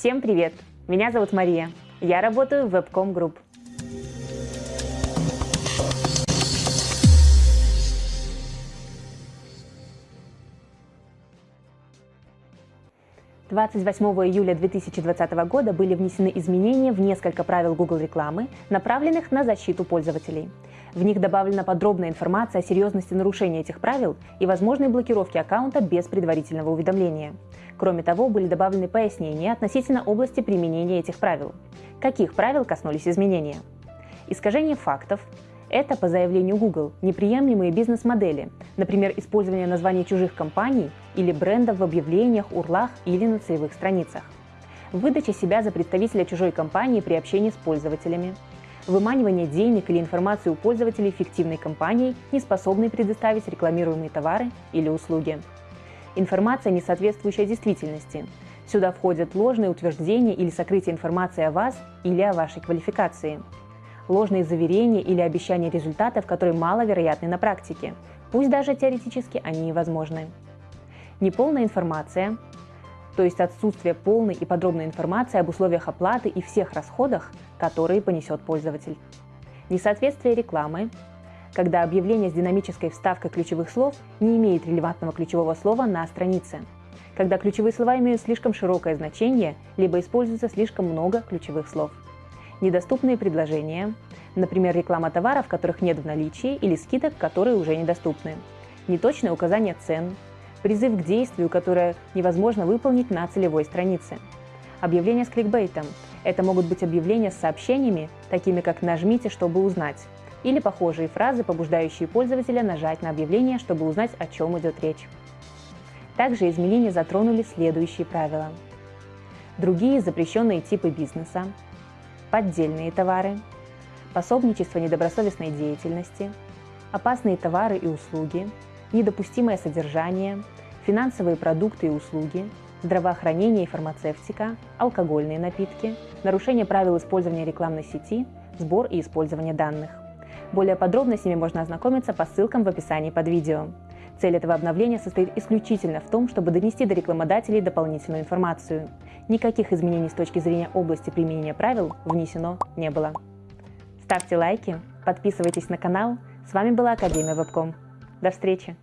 Всем привет! Меня зовут Мария. Я работаю в Webcom Group. Двадцать восьмого июля 2020 года были внесены изменения в несколько правил Google рекламы, направленных на защиту пользователей. В них добавлена подробная информация о серьезности нарушения этих правил и возможной блокировки аккаунта без предварительного уведомления. Кроме того, были добавлены пояснения относительно области применения этих правил. Каких правил коснулись изменения? Искажение фактов – это, по заявлению Google, неприемлемые бизнес-модели, например, использование названий чужих компаний или брендов в объявлениях, урлах или на целевых страницах. Выдача себя за представителя чужой компании при общении с пользователями – выманивание денег или информации у пользователей фиктивной компанией, не способной предоставить рекламируемые товары или услуги. Информация, не соответствующая действительности. Сюда входят ложные утверждения или сокрытие информации о вас или о вашей квалификации. Ложные заверения или обещания результатов, которые маловероятны на практике, пусть даже теоретически они невозможны. Неполная информация, то есть отсутствие полной и подробной информации об условиях оплаты и всех расходах, которые понесет пользователь. Несоответствие рекламы, когда объявление с динамической вставкой ключевых слов не имеет релевантного ключевого слова на странице, когда ключевые слова имеют слишком широкое значение, либо используется слишком много ключевых слов. Недоступные предложения, например, реклама товаров, которых нет в наличии, или скидок, которые уже недоступны. Неточное указание цен, призыв к действию, которое невозможно выполнить на целевой странице. Объявления с кликбейтом – это могут быть объявления с сообщениями, такими как «нажмите, чтобы узнать», или похожие фразы, побуждающие пользователя нажать на объявление, чтобы узнать, о чем идет речь. Также изменения затронули следующие правила. Другие запрещенные типы бизнеса, поддельные товары, пособничество недобросовестной деятельности, опасные товары и услуги, недопустимое содержание, финансовые продукты и услуги, здравоохранение и фармацевтика, алкогольные напитки, нарушение правил использования рекламной сети, сбор и использование данных. Более подробно с ними можно ознакомиться по ссылкам в описании под видео. Цель этого обновления состоит исключительно в том, чтобы донести до рекламодателей дополнительную информацию. Никаких изменений с точки зрения области применения правил внесено не было. Ставьте лайки, подписывайтесь на канал. С вами была Академия Вебком. До встречи!